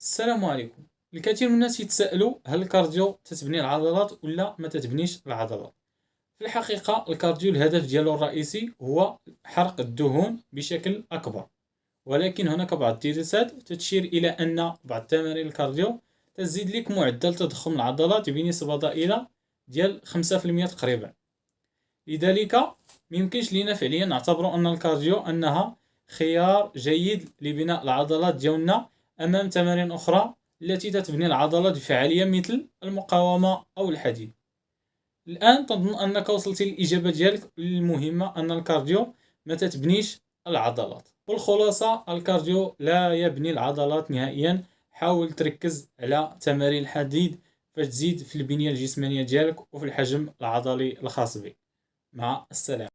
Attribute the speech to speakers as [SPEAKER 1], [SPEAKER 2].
[SPEAKER 1] السلام عليكم. الكثير من الناس يتساءلوا هل ال cardio تتبني العضلات ولا ما تتبنيش العضلات. في الحقيقة ال cardio الهدف ديالو الرئيسي هو حرق الدهون بشكل أكبر. ولكن هناك بعض الدراسات تشير إلى أن بعض تمارين ال cardio تزيد لك معدل تضخم العضلات بنسبة ضئيلة ديال 5% تقريبا. لذلك ميمكنش لينا فعليا نعتبر أن ال cardio أنها خيار جيد لبناء العضلات ديالنا أمام تمارين أخرى التي تتبني العضلات بفعالية مثل المقاومة أو الحديد. الآن تظن أنك وصلت للإجابة ديالك. المهمة أن ال cardio ما تتبنيش العضلات. والخلاصة ال cardio لا يبني العضلات نهائيا. حاول تركز على تمارين الحديد باش تزيد في البنية الجسمانية ديالك وفي الحجم العضلي الخاص بك. مع السلامة.